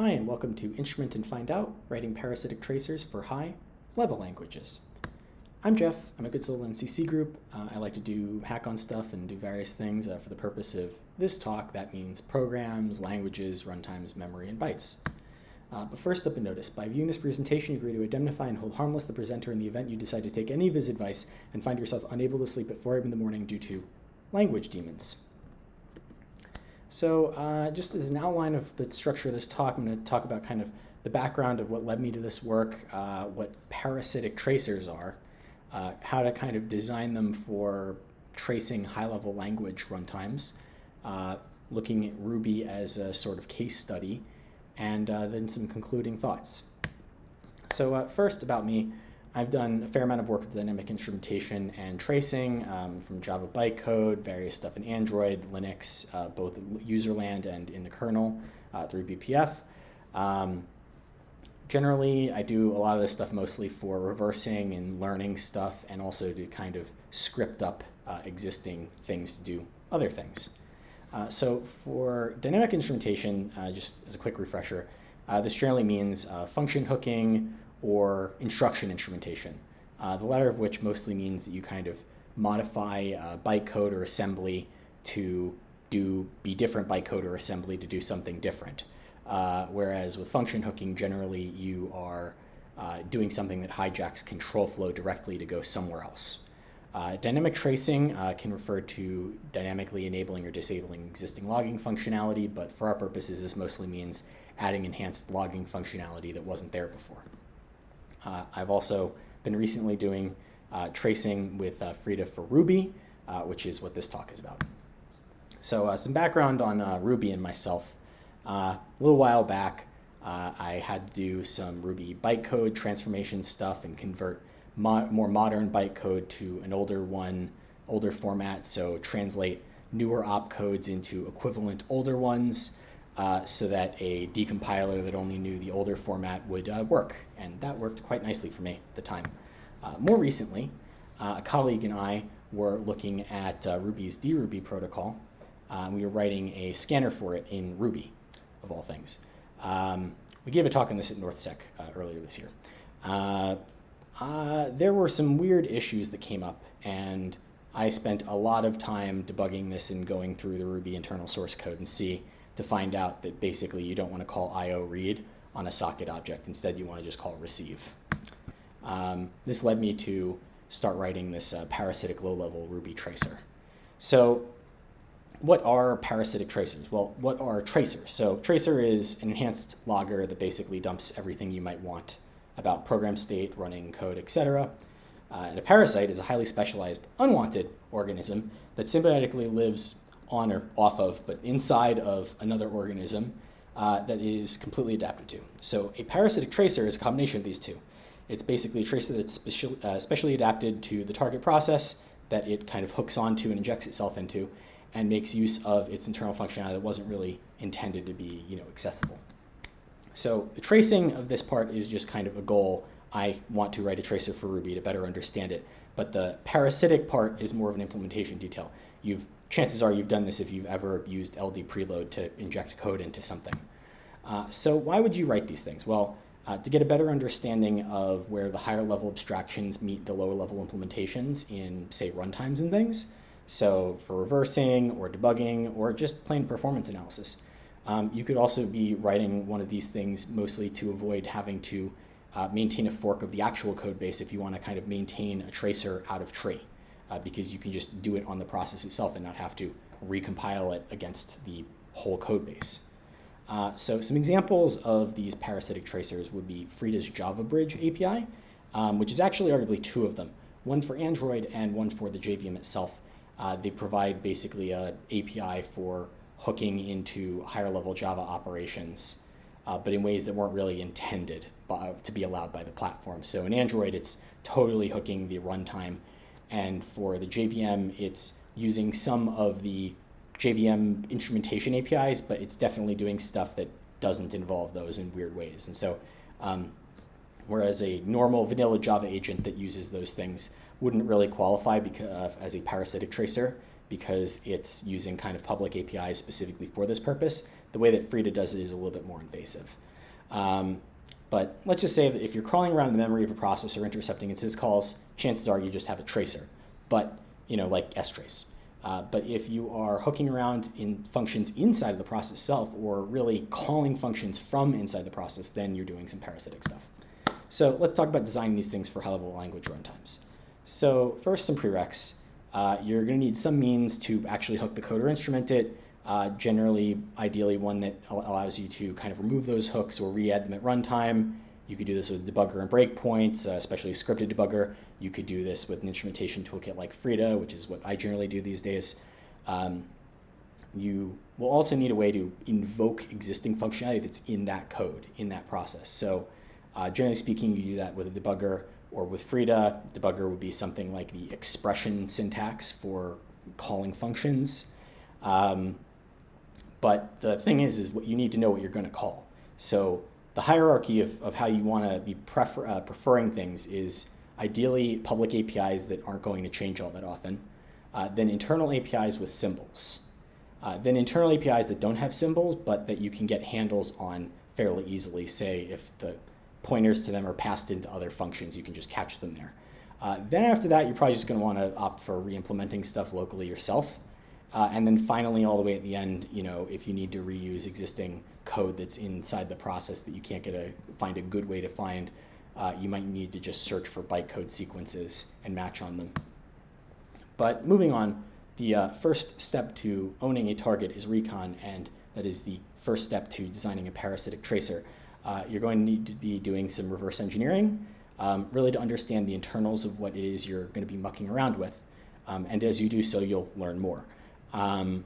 Hi, and welcome to Instrument and Find Out, writing parasitic tracers for high-level languages. I'm Jeff. I'm a Goodsell NCC group. Uh, I like to do hack on stuff and do various things uh, for the purpose of this talk. That means programs, languages, runtimes, memory, and bytes. Uh, but first up a notice. By viewing this presentation, you agree to indemnify and hold harmless the presenter in the event you decide to take any of his advice and find yourself unable to sleep at 4 a.m. in the morning due to language demons. So uh, just as an outline of the structure of this talk, I'm going to talk about kind of the background of what led me to this work, uh, what parasitic tracers are, uh, how to kind of design them for tracing high-level language runtimes, uh, looking at Ruby as a sort of case study, and uh, then some concluding thoughts. So uh, first about me, I've done a fair amount of work with dynamic instrumentation and tracing um, from Java bytecode, various stuff in Android, Linux, uh, both userland and in the kernel uh, through BPF. Um, generally, I do a lot of this stuff mostly for reversing and learning stuff and also to kind of script up uh, existing things to do other things. Uh, so for dynamic instrumentation, uh, just as a quick refresher, uh, this generally means function hooking, or instruction instrumentation, uh, the latter of which mostly means that you kind of modify uh, bytecode or assembly to do be different bytecode or assembly to do something different. Uh, whereas with function hooking, generally you are uh, doing something that hijacks control flow directly to go somewhere else. Uh, dynamic tracing uh, can refer to dynamically enabling or disabling existing logging functionality, but for our purposes, this mostly means adding enhanced logging functionality that wasn't there before. Uh, I've also been recently doing uh, tracing with uh, Frida for Ruby, uh, which is what this talk is about. So some background on Ruby and myself. a little while back, I had to do some Ruby bytecode transformation stuff and convert mo more modern bytecode to an older one, older format, so translate newer opcodes into equivalent older ones uh, so that a decompiler that only knew the older format would uh, work. And that worked quite nicely for me at the time. Uh, more recently, uh, a colleague and I were looking at uh, Ruby's DRuby protocol. we were writing a scanner for it in Ruby, of all things. Um, we gave a talk on this at NorthSec earlier this year. there were some weird issues that came up, and I spent a lot of time debugging this and going through the Ruby internal source code and see to find out that basically you don't want to call IO read on a socket object. Instead, you want to just call receive. Um, this led me to start writing this uh, parasitic low-level Ruby tracer. So what are parasitic tracers? Well, what are tracers? So tracer is an enhanced logger that basically dumps everything you might want about program state, running code, etc. Uh, and a parasite is a highly specialized unwanted organism that symbiotically lives on or off of, but inside of another organism uh, that is completely adapted to. So a parasitic tracer is a combination of these two. It's basically a tracer that's special, uh, specially adapted to the target process that it kind of hooks onto and injects itself into and makes use of its internal functionality that wasn't really intended to be you know, accessible. So the tracing of this part is just kind of a goal. I want to write a tracer for Ruby to better understand it. But the parasitic part is more of an implementation detail. You've chances are you've done this if you've ever used LD preload to inject code into something. Uh, so why would you write these things? Well, uh, to get a better understanding of where the higher level abstractions meet the lower level implementations in, say, runtimes and things. So for reversing or debugging or just plain performance analysis. Um, you could also be writing one of these things mostly to avoid having to uh, maintain a fork of the actual code base if you want to kind of maintain a tracer out of tree uh, because you can just do it on the process itself and not have to recompile it against the whole code base. Uh, so some examples of these parasitic tracers would be Frida's Java Bridge API, um, which is actually arguably two of them, one for Android and one for the JVM itself. Uh, they provide basically a API for hooking into higher level Java operations, uh, but in ways that weren't really intended by, to be allowed by the platform. So in Android, it's totally hooking the runtime and for the JVM, it's using some of the JVM instrumentation APIs, but it's definitely doing stuff that doesn't involve those in weird ways. And so, um, whereas a normal vanilla Java agent that uses those things wouldn't really qualify because, uh, as a parasitic tracer because it's using kind of public APIs specifically for this purpose, the way that Frida does it is a little bit more invasive. Um, but let's just say that if you're crawling around the memory of a process or intercepting its syscalls, chances are you just have a tracer, but you know, like strace. Uh, but if you are hooking around in functions inside of the process itself, or really calling functions from inside the process, then you're doing some parasitic stuff. So let's talk about designing these things for high-level language runtimes. So first, some prereqs. Uh, you're going to need some means to actually hook the code or instrument it. Uh, generally, ideally, one that allows you to kind of remove those hooks or re-add them at runtime. You could do this with debugger and breakpoints, uh, especially scripted debugger. You could do this with an instrumentation toolkit like Frida, which is what I generally do these days. Um, you will also need a way to invoke existing functionality that's in that code, in that process. So uh, generally speaking, you do that with a debugger or with Frida. Debugger would be something like the expression syntax for calling functions. Um, but the thing is, is what you need to know what you're going to call. So the hierarchy of, of how you want to be prefer, uh, preferring things is ideally public APIs that aren't going to change all that often, uh, then internal APIs with symbols, uh, then internal APIs that don't have symbols but that you can get handles on fairly easily, say if the pointers to them are passed into other functions, you can just catch them there. Uh, then after that, you're probably just going to want to opt for re-implementing stuff locally yourself. Uh, and then finally, all the way at the end, you know, if you need to reuse existing code that's inside the process that you can't get a find a good way to find, uh, you might need to just search for bytecode sequences and match on them. But moving on, the uh, first step to owning a target is recon, and that is the first step to designing a parasitic tracer. Uh, you're going to need to be doing some reverse engineering, um, really to understand the internals of what it is you're going to be mucking around with. Um, and as you do so, you'll learn more. Um,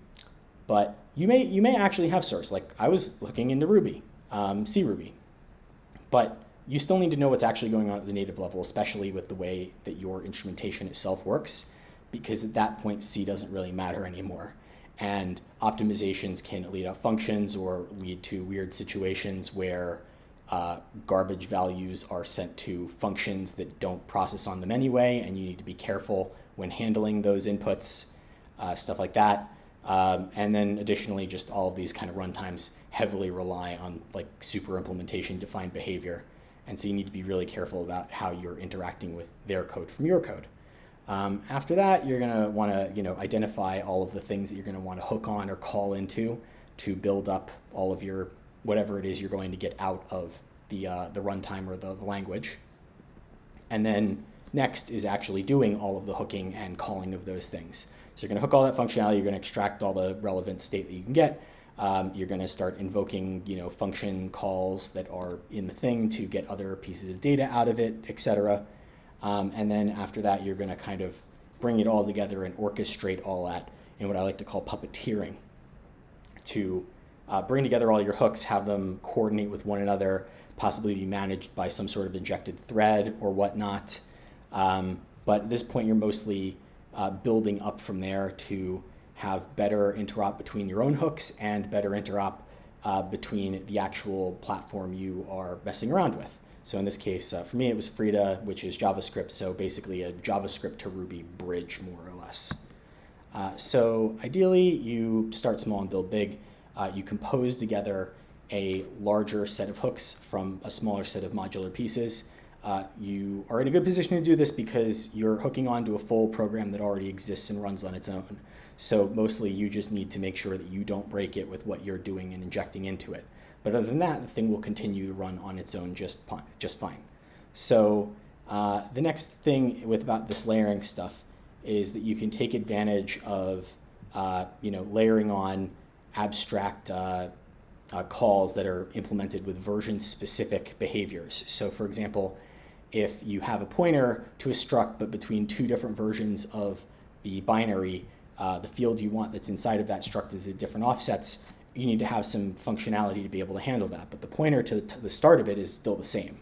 but you may, you may actually have source. Like I was looking into Ruby, um, C Ruby. But you still need to know what's actually going on at the native level, especially with the way that your instrumentation itself works, because at that point, C doesn't really matter anymore. And optimizations can lead out functions or lead to weird situations where uh, garbage values are sent to functions that don't process on them anyway, and you need to be careful when handling those inputs uh, stuff like that. Um, and then additionally, just all of these kind of runtimes heavily rely on like super implementation defined behavior. And so you need to be really careful about how you're interacting with their code from your code. Um, after that, you're going to want to you know, identify all of the things that you're going to want to hook on or call into to build up all of your whatever it is you're going to get out of the, uh, the runtime or the, the language. And then next is actually doing all of the hooking and calling of those things. So you're going to hook all that functionality. You're going to extract all the relevant state that you can get. Um, you're going to start invoking, you know, function calls that are in the thing to get other pieces of data out of it, etc. Um, and then after that, you're going to kind of bring it all together and orchestrate all that in what I like to call puppeteering to uh, bring together all your hooks, have them coordinate with one another, possibly be managed by some sort of injected thread or whatnot. Um, but at this point, you're mostly uh, building up from there to have better interop between your own hooks and better interop uh, between the actual platform you are messing around with. So in this case, uh, for me, it was Frida, which is JavaScript, so basically a JavaScript to Ruby bridge, more or less. Uh, so ideally, you start small and build big. Uh, you compose together a larger set of hooks from a smaller set of modular pieces. Uh, you are in a good position to do this because you're hooking onto a full program that already exists and runs on its own. So mostly you just need to make sure that you don't break it with what you're doing and injecting into it. But other than that, the thing will continue to run on its own just, just fine. So uh, the next thing with about this layering stuff is that you can take advantage of uh, you know, layering on abstract uh, uh calls that are implemented with version-specific behaviors. So for example, if you have a pointer to a struct, but between two different versions of the binary, uh, the field you want that's inside of that struct is at different offsets, you need to have some functionality to be able to handle that. But the pointer to, to the start of it is still the same.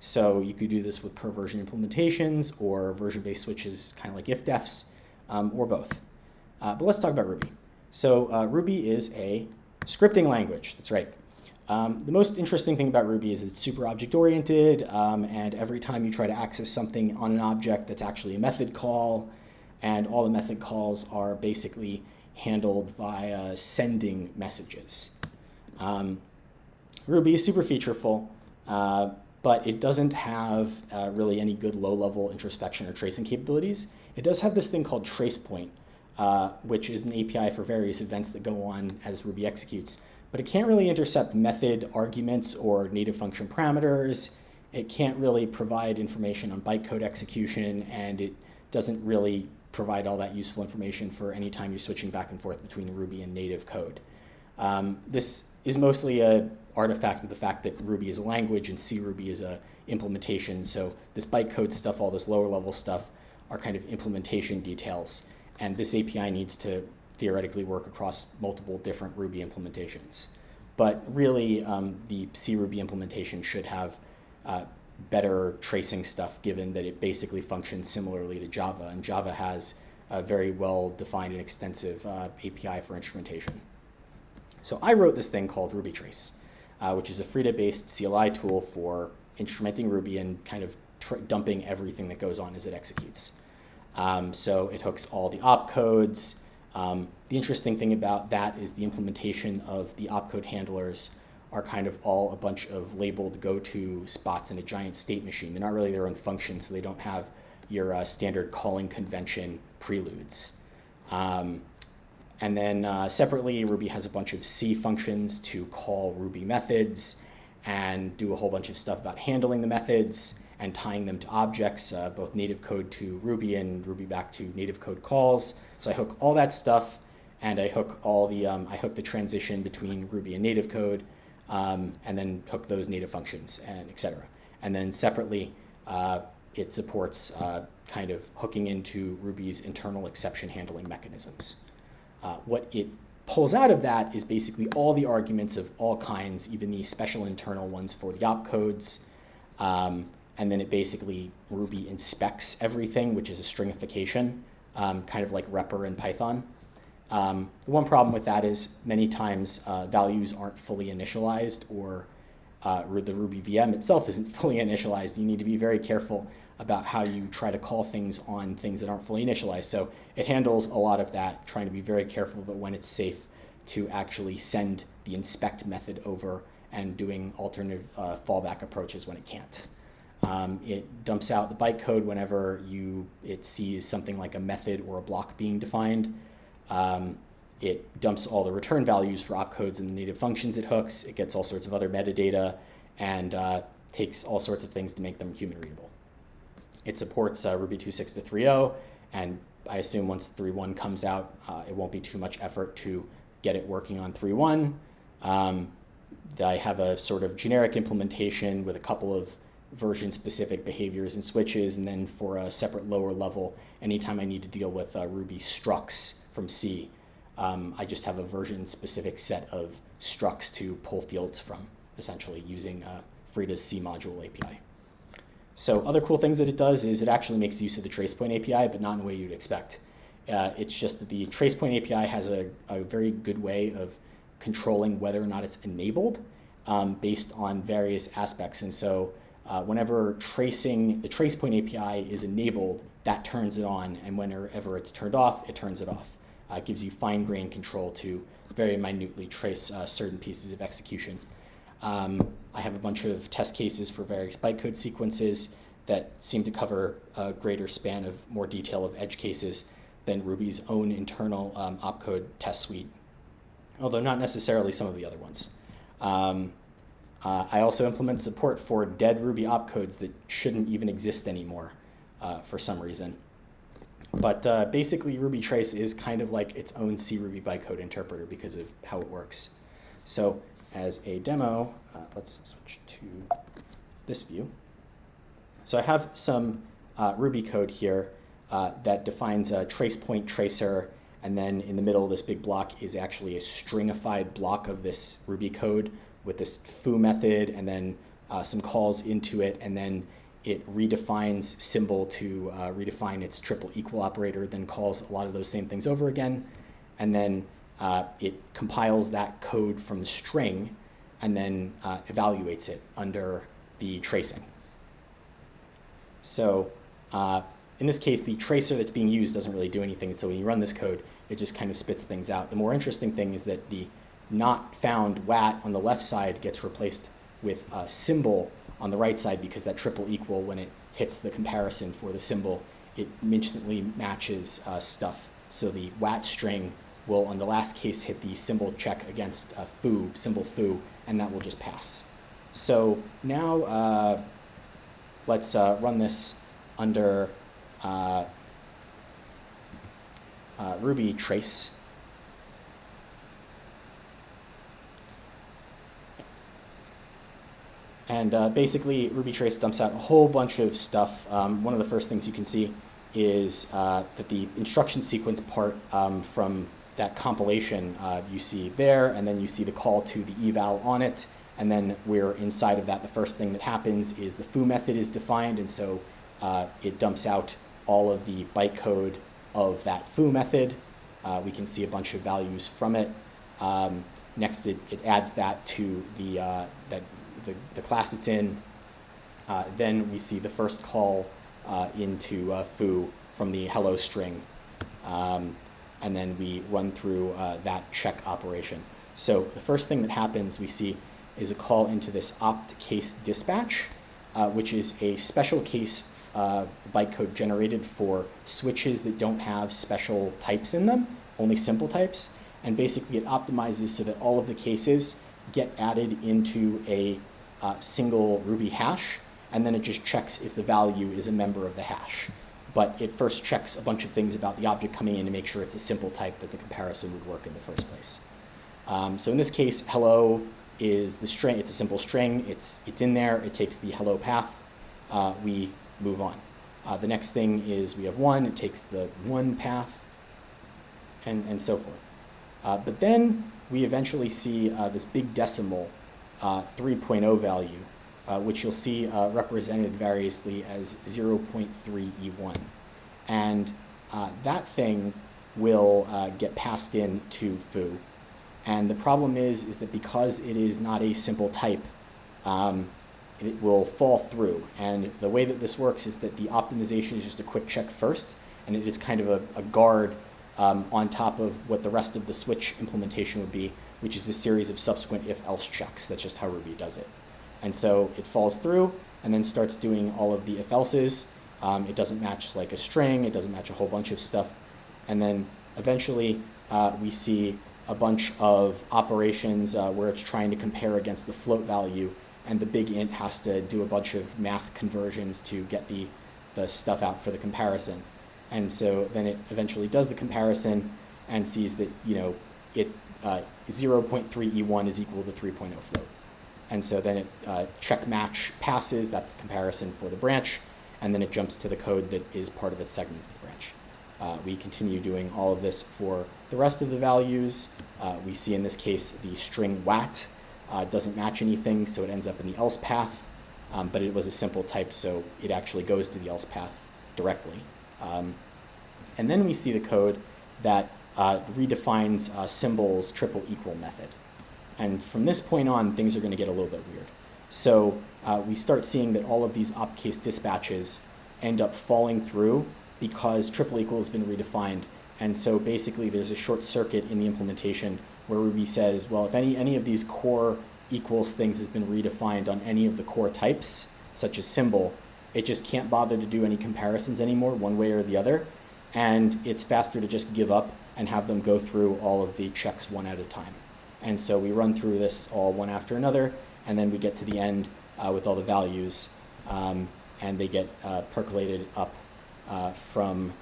So you could do this with per version implementations or version-based switches, kind of like if-defs, um, or both. Uh, but let's talk about Ruby. So uh, Ruby is a scripting language. That's right. Um, the most interesting thing about Ruby is it's super object-oriented, um, and every time you try to access something on an object, that's actually a method call, and all the method calls are basically handled via sending messages. Um, Ruby is super featureful, uh, but it doesn't have uh, really any good low-level introspection or tracing capabilities. It does have this thing called TracePoint, uh, which is an API for various events that go on as Ruby executes. But it can't really intercept method arguments or native function parameters. It can't really provide information on bytecode execution, and it doesn't really provide all that useful information for any time you're switching back and forth between Ruby and native code. Um, this is mostly a artifact of the fact that Ruby is a language and C Ruby is a implementation. So this bytecode stuff, all this lower level stuff, are kind of implementation details. And this API needs to theoretically work across multiple different Ruby implementations. But really, um, the C Ruby implementation should have uh, better tracing stuff given that it basically functions similarly to Java. And Java has a very well defined and extensive uh, API for instrumentation. So I wrote this thing called RubyTrace, uh, which is a Frida-based CLI tool for instrumenting Ruby and kind of dumping everything that goes on as it executes. Um, so it hooks all the opcodes. Um, the interesting thing about that is the implementation of the opcode handlers are kind of all a bunch of labeled go-to spots in a giant state machine. They're not really their own functions, so they don't have your uh, standard calling convention preludes. Um, and then uh, separately, Ruby has a bunch of C functions to call Ruby methods and do a whole bunch of stuff about handling the methods and tying them to objects, uh, both native code to Ruby and Ruby back to native code calls. So I hook all that stuff and I hook all the, um, I hook the transition between Ruby and native code um, and then hook those native functions and et cetera. And then separately, uh, it supports uh, kind of hooking into Ruby's internal exception handling mechanisms. Uh, what it pulls out of that is basically all the arguments of all kinds, even the special internal ones for the opcodes. Um, and then it basically, Ruby inspects everything, which is a stringification, um, kind of like repr in Python. Um, the one problem with that is many times uh, values aren't fully initialized or uh, the Ruby VM itself isn't fully initialized. You need to be very careful about how you try to call things on things that aren't fully initialized. So it handles a lot of that, trying to be very careful about when it's safe to actually send the inspect method over and doing alternative uh, fallback approaches when it can't. Um, it dumps out the bytecode whenever you it sees something like a method or a block being defined. Um, it dumps all the return values for opcodes and the native functions it hooks. It gets all sorts of other metadata and uh, takes all sorts of things to make them human readable. It supports uh, Ruby 2.6 to 3.0, and I assume once 3.1 comes out, uh, it won't be too much effort to get it working on 3.1. Um, I have a sort of generic implementation with a couple of version-specific behaviors and switches, and then for a separate lower level, anytime I need to deal with uh, Ruby structs from C, um, I just have a version-specific set of structs to pull fields from, essentially using uh, Frida's C module API. So other cool things that it does is it actually makes use of the TracePoint API, but not in a way you'd expect. Uh, it's just that the TracePoint API has a, a, very good way of controlling whether or not it's enabled um, based on various aspects. And so uh, whenever tracing the TracePoint API is enabled, that turns it on, and whenever it's turned off, it turns it off. Uh, it gives you fine-grained control to very minutely trace uh, certain pieces of execution. Um, I have a bunch of test cases for various bytecode sequences that seem to cover a greater span of more detail of edge cases than Ruby's own internal um, opcode test suite, although not necessarily some of the other ones. Um, uh, I also implement support for dead Ruby opcodes that shouldn't even exist anymore uh, for some reason. But uh, basically, Ruby Trace is kind of like its own C Ruby bytecode interpreter because of how it works. So as a demo, uh, let's switch to this view. So I have some uh, Ruby code here uh, that defines a trace point tracer, and then in the middle this big block is actually a stringified block of this Ruby code with this foo method, and then uh, some calls into it, and then it redefines symbol to uh, redefine its triple equal operator, then calls a lot of those same things over again, and then uh, it compiles that code from the string and then uh, evaluates it under the tracing. So uh, in this case, the tracer that's being used doesn't really do anything. So when you run this code, it just kind of spits things out. The more interesting thing is that the not found WAT on the left side gets replaced with a symbol on the right side because that triple equal, when it hits the comparison for the symbol, it instantly matches uh, stuff. So the WAT string will, on the last case, hit the symbol check against a foo, symbol foo, and that will just pass. So now uh, let's uh, run this under uh, uh, Ruby trace. And uh, basically, Ruby Trace dumps out a whole bunch of stuff. Um, one of the first things you can see is uh, that the instruction sequence part um, from that compilation uh, you see there, and then you see the call to the eval on it, and then we're inside of that. The first thing that happens is the foo method is defined, and so uh, it dumps out all of the bytecode of that foo method. Uh, we can see a bunch of values from it. Um, next, it, it adds that to the, uh, that, the, the class it's in. Uh, then we see the first call uh, into uh, foo from the hello string. Um, and then we run through uh, that check operation. So the first thing that happens we see is a call into this opt case dispatch, which is a special case uh, bytecode generated for switches that don't have special types in them, only simple types. And basically it optimizes so that all of the cases get added into a uh, single Ruby hash, and then it just checks if the value is a member of the hash. But it first checks a bunch of things about the object coming in to make sure it's a simple type that the comparison would work in the first place. Um, so in this case, hello is the string, it's a simple string, it's, it's in there, it takes the hello path. Uh, we move on. Uh, the next thing is we have one, it takes the one path, and, and so forth. Uh, but then we eventually see uh, this big decimal uh, 3.0 value, uh, which you'll see uh, represented variously as 0.3E1. And that thing will get passed in to foo. And the problem is, is that because it is not a simple type, um, it will fall through. And the way that this works is that the optimization is just a quick check first, and it is kind of a, a guard um, on top of what the rest of the switch implementation would be, which is a series of subsequent if-else checks. That's just how Ruby does it. And so it falls through and then starts doing all of the if-elses. Um, it doesn't match like a string, it doesn't match a whole bunch of stuff. And then eventually uh, we see a bunch of operations uh, where it's trying to compare against the float value and the big int has to do a bunch of math conversions to get the, the stuff out for the comparison. And so then it eventually does the comparison and sees that, you know, it uh, 0.3E1 is equal to 3.0 float. And so then it uh, check match passes, that's the comparison for the branch, and then it jumps to the code that is part of its segment of the branch. Uh, we continue doing all of this for the rest of the values. Uh, we see in this case the string WAT uh, doesn't match anything, so it ends up in the else path. Um, but it was a simple type, so it actually goes to the else path directly. Um, and then we see the code that uh, redefines uh, symbols triple equal method. And from this point on, things are going to get a little bit weird. So uh, we start seeing that all of these opt case dispatches end up falling through because triple equal has been redefined. And so basically there's a short circuit in the implementation where Ruby says, well, if any, any of these core equals things has been redefined on any of the core types, such as symbol, it just can't bother to do any comparisons anymore, one way or the other. And it's faster to just give up and have them go through all of the checks one at a time. And so we run through this all one after another, and then we get to the end uh, with all the values, um, and they get uh, percolated up uh, from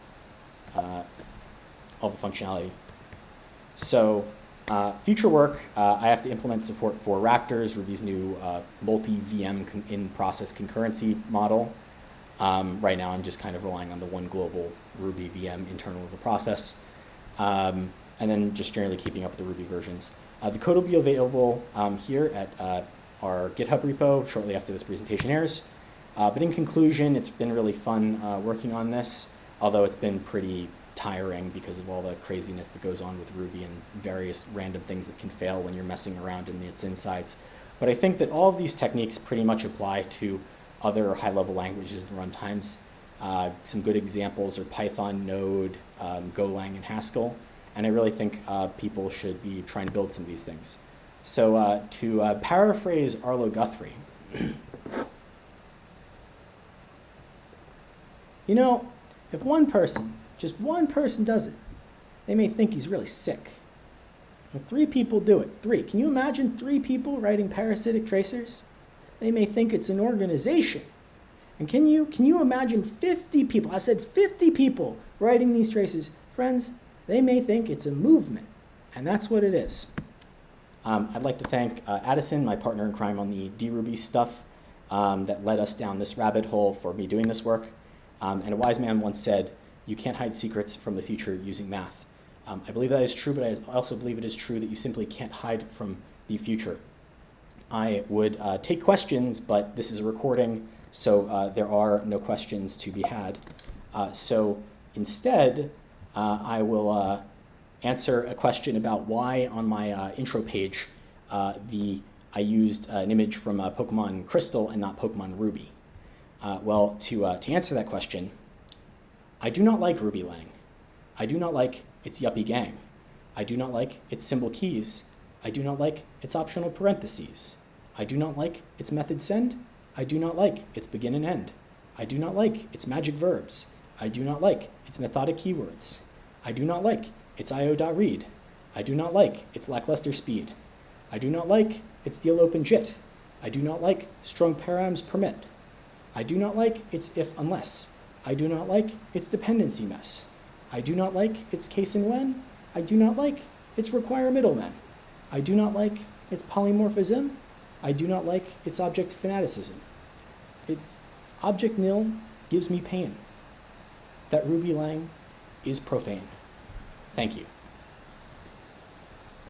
uh, all the functionality. So uh, future work, uh, I have to implement support for Ractors, Ruby's new multi-VM in-process concurrency model. Um, right now I'm just kind of relying on the one global Ruby VM internal of the process. Um, and then just generally keeping up with the Ruby versions. Uh, the code will be available um, here at uh, our GitHub repo shortly after this presentation airs. Uh, but in conclusion, it's been really fun working on this, although it's been pretty tiring because of all the craziness that goes on with Ruby and various random things that can fail when you're messing around in its insides. But I think that all of these techniques pretty much apply to other high-level languages and runtimes. Uh, some good examples are Python, Node, um, Golang, and Haskell. And I really think uh, people should be trying to build some of these things. So uh, to uh, paraphrase Arlo Guthrie, you know, if one person, just one person does it, they may think he's really sick. If three people do it, three, can you imagine three people writing parasitic tracers? They may think it's an organization. And can you, can you imagine 50 people, I said 50 people writing these traces? Friends, they may think it's a movement, and that's what it is. Um, I'd like to thank uh, Addison, my partner in crime on the DRuby stuff um, that led us down this rabbit hole for me doing this work. Um, and a wise man once said, you can't hide secrets from the future using math. Um, I believe that is true, but I also believe it is true that you simply can't hide from the future. I would uh, take questions, but this is a recording, so uh, there are no questions to be had. Uh, so instead, uh, I will uh, answer a question about why on my uh, intro page the I used an image from Pokemon Crystal and not Pokemon Ruby. well, to, to answer that question, I do not like Ruby Lang. I do not like its yuppie gang. I do not like its symbol keys. I do not like its optional parentheses. I do not like its method send. I do not like its begin and end. I do not like its magic verbs. I do not like its methodic keywords. I do not like its io.read. I do not like its lackluster speed. I do not like its deal open jit. I do not like strong params permit. I do not like its if unless. I do not like its dependency mess. I do not like its case and when. I do not like its require middlemen. I do not like its polymorphism. I do not like its object fanaticism. Its object nil gives me pain. That Ruby Lang is profane. Thank you.